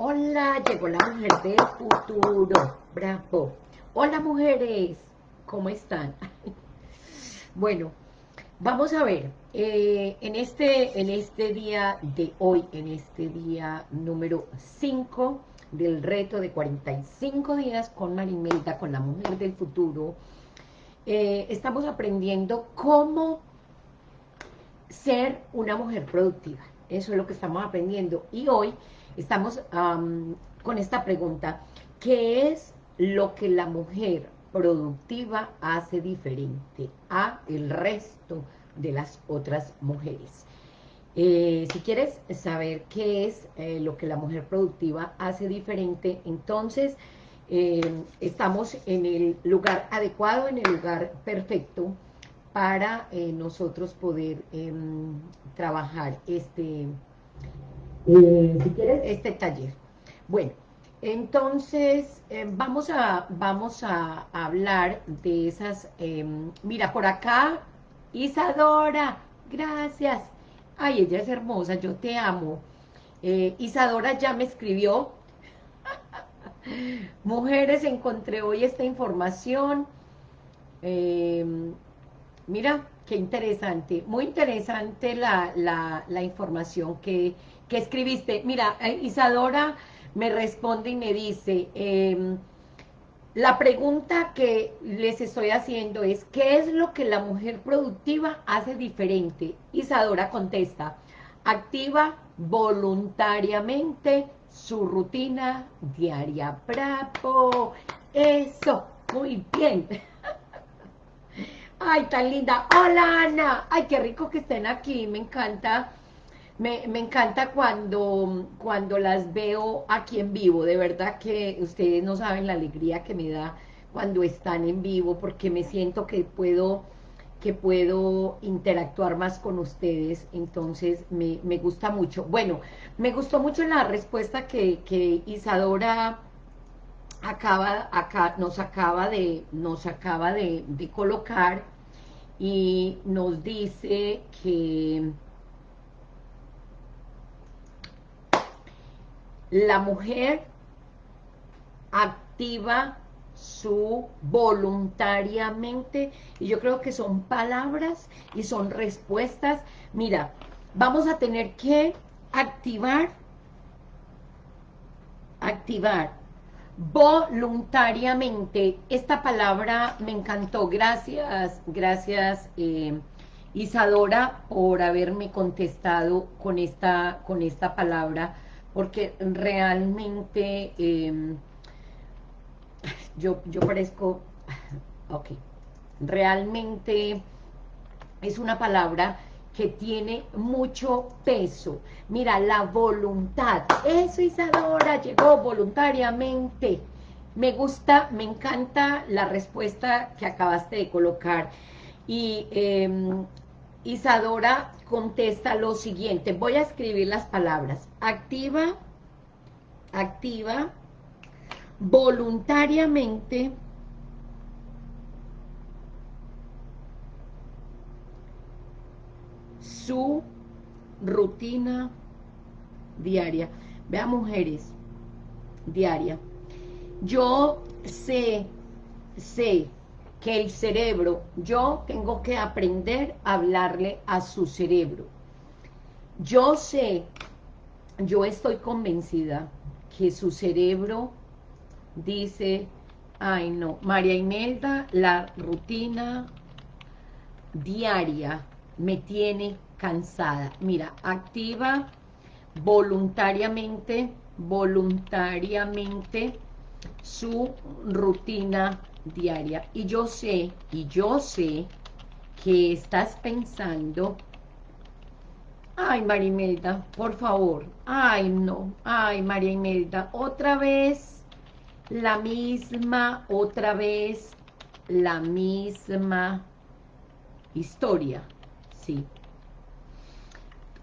Hola, llegó la mujer del futuro. Bravo. Hola, mujeres. ¿Cómo están? bueno, vamos a ver. Eh, en, este, en este día de hoy, en este día número 5 del reto de 45 días con Marimelda, con la mujer del futuro, eh, estamos aprendiendo cómo ser una mujer productiva. Eso es lo que estamos aprendiendo. Y hoy estamos con esta pregunta. ¿Qué es lo que la mujer productiva hace diferente a el resto de las otras mujeres? Eh, si quieres saber qué es eh, lo que la mujer productiva hace diferente, entonces eh, estamos en el lugar adecuado, en el lugar perfecto, para eh, nosotros poder em, trabajar este, eh, si quieres, este taller. Bueno, entonces em, vamos, a, vamos a hablar de esas, em, mira, por acá, Isadora, gracias. Ay, ella es hermosa, yo te amo. Eh, Isadora ya me escribió. Mujeres, encontré hoy esta información. Mira, qué interesante, muy interesante la, información que, escribiste. Mira, eh, Isadora me responde y me dice, em, la pregunta que les estoy haciendo es, ¿qué es lo que la mujer productiva hace diferente? Isadora contesta, activa voluntariamente su rutina diaria. ¡Bravo! Eso, muy bien. Ay, tan linda. Hola, Ana. Ay, qué rico que estén aquí. Me encanta, me, encanta cuando, cuando las veo aquí en vivo. De verdad que ustedes no saben la alegría que me da cuando están en vivo, porque me siento que puedo que puedo interactuar más con ustedes, entonces me, gusta mucho. Bueno, me gustó mucho la respuesta que, que Isadora acaba, acá, nos acaba de, nos acaba de, colocar y nos dice que la mujer activa su voluntariamente, y yo creo que son palabras y son respuestas. Mira, vamos a tener que activar, activar voluntariamente. Esta palabra me encantó. Gracias, gracias eh, Isadora por haberme contestado con esta, con esta palabra, porque realmente em, yo, yo parezco, ok, realmente es una palabra que tiene mucho peso. Mira, la voluntad. Eso, Isadora, llegó voluntariamente. Me gusta, me encanta la respuesta que acabaste de colocar. Y em, Isadora contesta lo siguiente. Voy a escribir las palabras. Activa, activa, voluntariamente, su rutina diaria. Vea, mujeres, diaria. Yo sé, sé que el cerebro, yo tengo que aprender a hablarle a su cerebro. Yo sé, yo estoy convencida que su cerebro dice, ay no, María Imelda, la rutina diaria me tiene cansada. Mira, activa voluntariamente, voluntariamente su rutina diaria. Y yo sé, y yo sé que estás pensando, ay Marimelda, por favor, ay no, ay María Imelda, otra vez la misma, otra vez la misma historia, sí,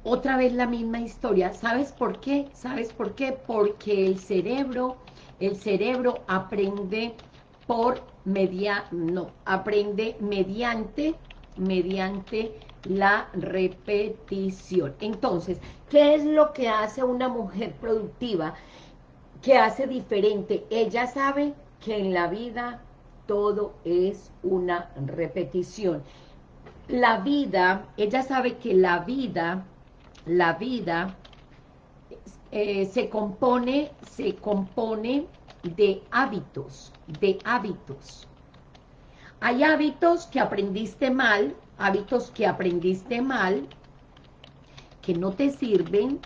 otra vez la misma historia. ¿Sabes por qué? ¿Sabes por qué? Porque el cerebro, el cerebro aprende por media, no, aprende mediante, mediante la repetición. Entonces, ¿qué es lo que hace una mujer productiva? que hace diferente? Ella sabe que en la vida todo es una repetición. La vida, ella sabe que la vida, la vida eh, se compone, se compone de hábitos, de hábitos. Hay hábitos que aprendiste mal, hábitos que aprendiste mal, que no te sirven,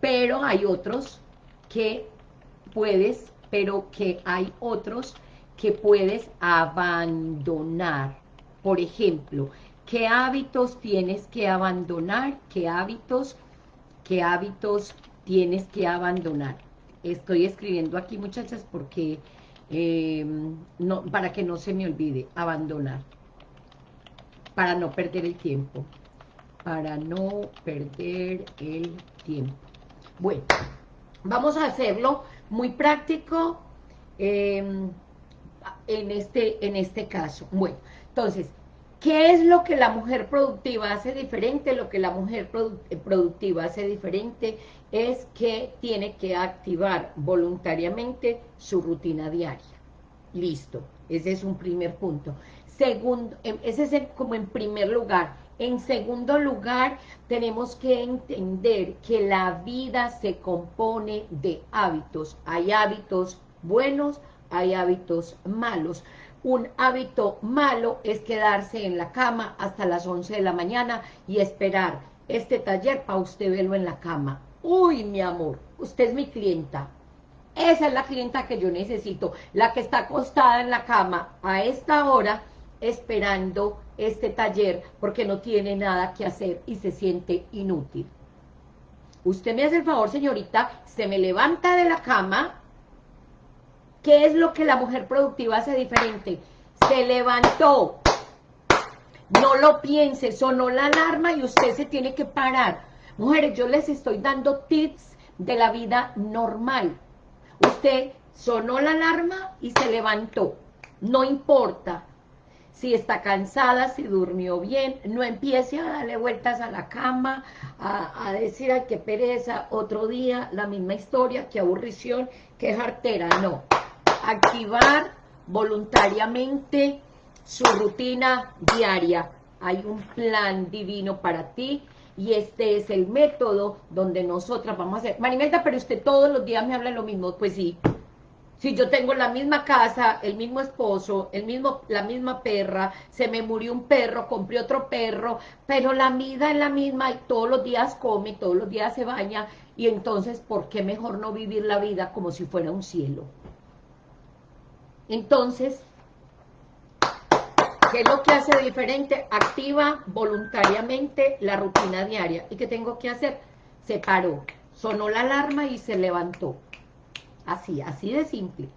pero hay otros que puedes, pero que hay otros que puedes abandonar. Por ejemplo, ¿qué hábitos tienes que abandonar? ¿Qué hábitos, qué hábitos tienes que abandonar? Estoy escribiendo aquí, muchachas, porque eh, no, para que no se me olvide, abandonar, para no perder el tiempo, para no perder el tiempo. Bueno, vamos a hacerlo muy práctico em, en, este, en este caso. Bueno, entonces, ¿qué es lo que la mujer productiva hace diferente? Lo que la mujer eh, productiva hace diferente es que tiene que activar voluntariamente su rutina diaria. Listo, ese es un primer punto. Segundo, em, ese es como en primer lugar. En segundo lugar, tenemos que entender que la vida se compone de hábitos. Hay hábitos buenos, hay hábitos malos. Un hábito malo es quedarse en la cama hasta las 11 de la mañana y esperar este taller para usted verlo en la cama. Uy, mi amor, usted es mi clienta. Esa es la clienta que yo necesito, la que está acostada en la cama a esta hora esperando este taller porque no tiene nada que hacer y se siente inútil. Usted me hace el favor, señorita, se me levanta de la cama. ¿Qué es lo que la mujer productiva hace diferente? Se levantó. No lo piense, sonó la alarma y usted se tiene que parar Mujeres, yo les estoy dando tips de la vida normal. Usted sonó la alarma y se levantó. No importa si está cansada, si durmió bien, no empiece a darle vueltas a la cama, a, decir, ay, qué pereza, otro día, la misma historia, qué aburrición, qué jartera, no. Activar voluntariamente su rutina diaria. Hay un plan divino para ti, y este es el método donde nosotras vamos a hacer. Marimelda, pero usted todos los días me habla lo mismo. Pues sí, si yo tengo la misma casa, el mismo esposo, el mismo, la misma perra, se me murió un perro, compré otro perro, pero la vida es la misma y todos los días come, todos los días se baña, y entonces, ¿por qué mejor no vivir la vida como si fuera un cielo? Entonces, ¿Qué es lo que hace diferente? Activa voluntariamente la rutina diaria. ¿Y qué tengo que hacer? Se paró, sonó la alarma y se levantó. Así, así de simple.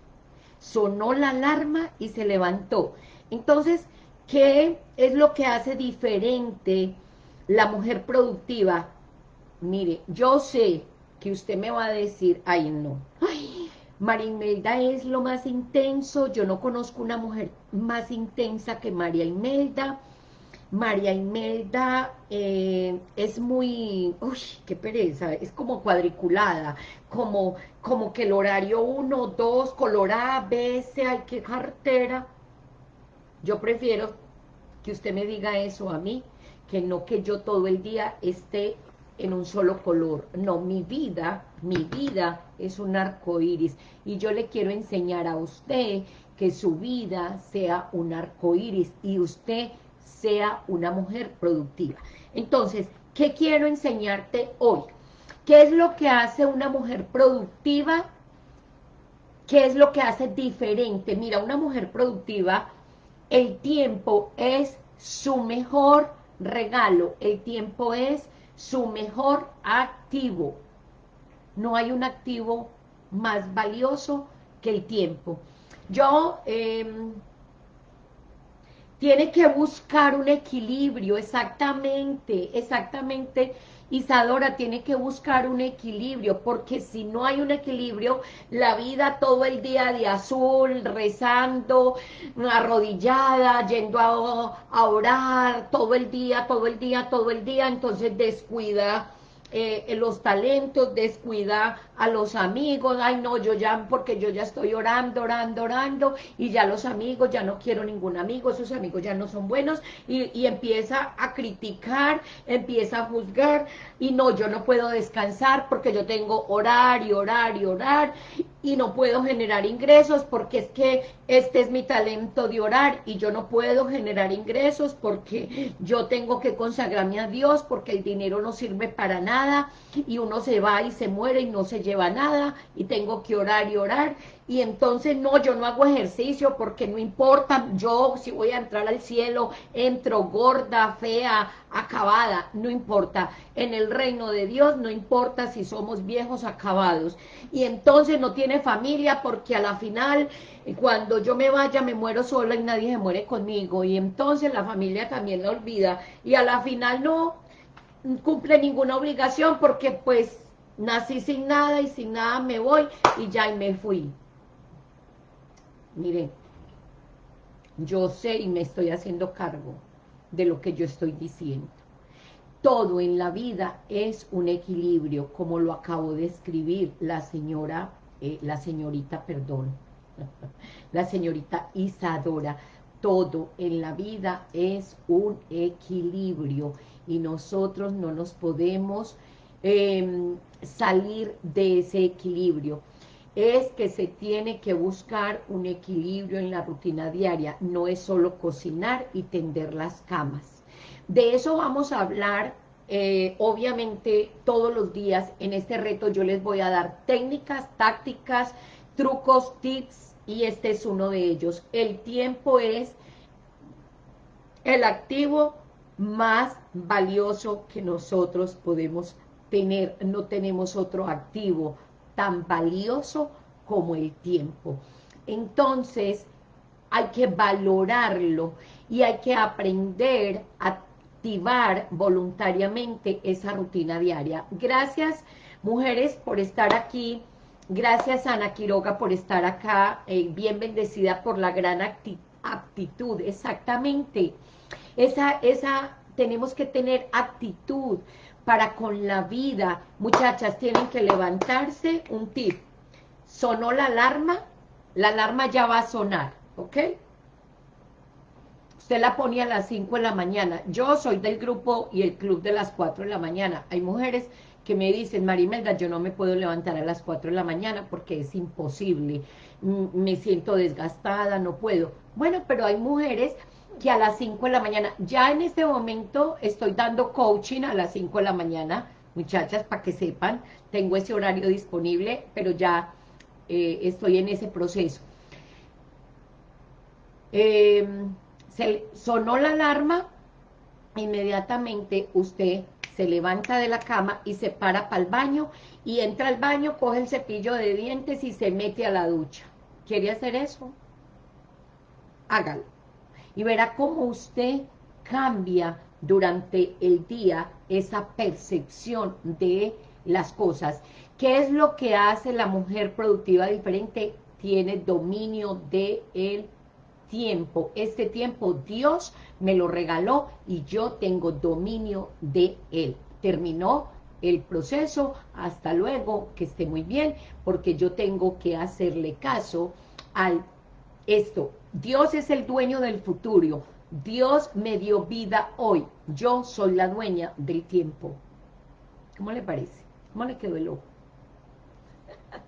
Sonó la alarma y se levantó. Entonces, ¿qué es lo que hace diferente la mujer productiva? Mire, yo sé que usted me va a decir, ay no, ay, María Imelda es lo más intenso, yo no conozco una mujer más intensa que María Imelda. María Imelda eh, es muy, uy, qué pereza, es como cuadriculada, como, como que el horario 1, 2, color A, B, C, ay, qué cartera. Yo prefiero que usted me diga eso a mí, que no que yo todo el día esté en un solo color. No, mi vida, mi vida es un arco iris. Y yo le quiero enseñar a usted que su vida sea un arco iris y usted sea una mujer productiva. Entonces, ¿qué quiero enseñarte hoy? ¿Qué es lo que hace una mujer productiva? ¿Qué es lo que hace diferente? Mira, una mujer productiva, el tiempo es su mejor regalo. El tiempo es su mejor activo. No hay un activo más valioso que el tiempo. Yo, eh, tiene que buscar un equilibrio, exactamente, exactamente, Isadora tiene que buscar un equilibrio, porque si no hay un equilibrio, la vida todo el día de azul, rezando, arrodillada, yendo a, a orar, todo el día, todo el día, todo el día, entonces descuida eh, los talentos, descuida a los amigos, ay no, yo ya, porque yo ya estoy orando, orando, orando, y ya los amigos, ya no quiero ningún amigo, esos amigos ya no son buenos, y, y empieza a criticar, empieza a juzgar, y no, yo no puedo descansar porque yo tengo orar y orar y orar, y no puedo generar ingresos porque es que este es mi talento de orar y yo no puedo generar ingresos porque yo tengo que consagrarme a Dios porque el dinero no sirve para nada y uno se va y se muere y no se lleva nada y tengo que orar y orar y entonces no, yo no hago ejercicio porque no importa, yo si voy a entrar al cielo, entro gorda, fea, acabada, no importa, en el reino de Dios no importa si somos viejos acabados, y entonces no tiene familia porque a la final, cuando yo me vaya me muero sola y nadie se muere conmigo, y entonces la familia también la olvida, y a la final no cumple ninguna obligación porque pues nací sin nada y sin nada me voy y ya y me fui. Miren, yo sé y me estoy haciendo cargo de lo que yo estoy diciendo. Todo en la vida es un equilibrio, como lo acabo de escribir la señora, eh, la señorita, perdón, la señorita Isadora. Todo en la vida es un equilibrio y nosotros no nos podemos em, salir de ese equilibrio es que se tiene que buscar un equilibrio en la rutina diaria, no es solo cocinar y tender las camas. De eso vamos a hablar, eh, obviamente, todos los días. En este reto yo les voy a dar técnicas, tácticas, trucos, tips, y este es uno de ellos. El tiempo es el activo más valioso que nosotros podemos tener. No tenemos otro activo tan valioso como el tiempo. Entonces, hay que valorarlo y hay que aprender a activar voluntariamente esa rutina diaria. Gracias, mujeres, por estar aquí. Gracias, Ana Quiroga, por estar acá. Eh, bien bendecida por la gran aptitud. Exactamente. Esa, esa, tenemos que tener actitud para con la vida. Muchachas, tienen que levantarse, un tip. Sonó la alarma, la alarma ya va a sonar, ¿ok? Usted la ponía a las 5 de la mañana. Yo soy del grupo y el club de las 4 de la mañana. Hay mujeres que me dicen, Marimelda, yo no me puedo levantar a las 4 de la mañana porque es imposible. Me siento desgastada, no puedo. Bueno, pero hay mujeres que a las 5 de la mañana, ya en este momento estoy dando coaching a las 5 de la mañana, muchachas, para que sepan, tengo ese horario disponible, pero ya eh, estoy en ese proceso. Em, se sonó la alarma, inmediatamente usted se levanta de la cama y se para para el baño, y entra al baño, coge el cepillo de dientes y se mete a la ducha. ¿Quiere hacer eso? Hágalo y verá cómo usted cambia durante el día esa percepción de las cosas. ¿Qué es lo que hace la mujer productiva diferente? Tiene dominio de el tiempo. Este tiempo Dios me lo regaló y yo tengo dominio de él. Terminó el proceso, hasta luego, que esté muy bien, porque yo tengo que hacerle caso al esto, Dios es el dueño del futuro, Dios me dio vida hoy, yo soy la dueña del tiempo. ¿Cómo le parece? ¿Cómo le quedó el ojo?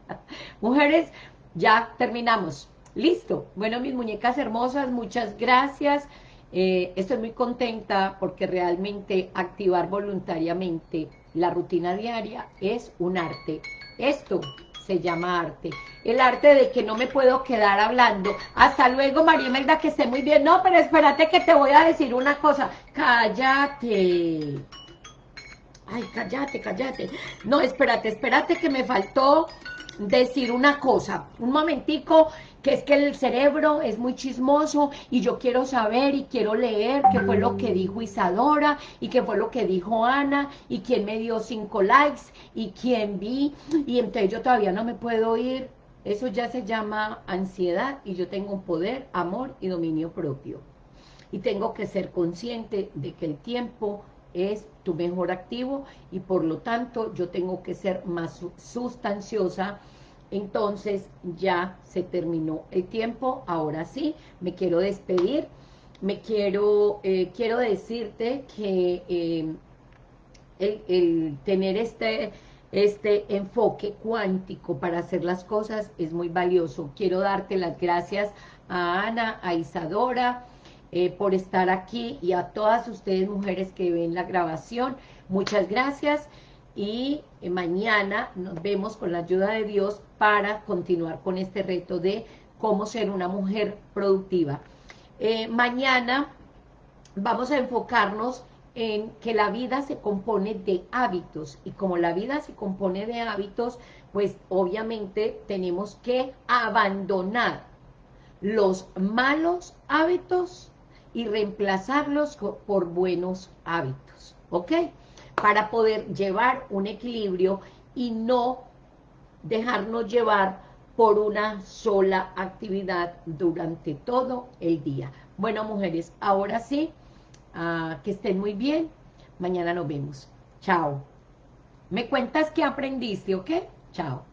Mujeres, ya terminamos. Listo. Bueno, mis muñecas hermosas, muchas gracias. Eh, estoy muy contenta porque realmente activar voluntariamente la rutina diaria es un arte. Esto se llama arte. El arte de que no me puedo quedar hablando. Hasta luego, María Melda, que esté muy bien. No, pero espérate que te voy a decir una cosa. Cállate. Ay, cállate, cállate. No, espérate, espérate que me faltó decir una cosa. Un momentico, que es que el cerebro es muy chismoso y yo quiero saber y quiero leer qué fue lo que dijo Isadora y qué fue lo que dijo Ana y quién me dio cinco likes y quién vi y entonces yo todavía no me puedo ir. Eso ya se llama ansiedad y yo tengo un poder, amor y dominio propio. Y tengo que ser consciente de que el tiempo es tu mejor activo y por lo tanto yo tengo que ser más sustanciosa, entonces ya se terminó el tiempo, ahora sí, me quiero despedir, me quiero, eh, quiero decirte que eh, el, tener este, este enfoque cuántico para hacer las cosas es muy valioso. Quiero darte las gracias a Ana, a Isadora, eh, por estar aquí y a todas ustedes mujeres que ven la grabación. Muchas gracias y eh, mañana nos vemos con la ayuda de Dios para continuar con este reto de cómo ser una mujer productiva. Eh, mañana vamos a enfocarnos en que la vida se compone de hábitos y como la vida se compone de hábitos, pues obviamente tenemos que abandonar los malos hábitos y reemplazarlos por buenos hábitos, ¿ok? Para poder llevar un equilibrio y no dejarnos llevar por una sola actividad durante todo el día. Bueno, mujeres, ahora sí, ah, que estén muy bien. Mañana nos vemos. Chao. Me cuentas qué aprendiste, ¿ok? Chao.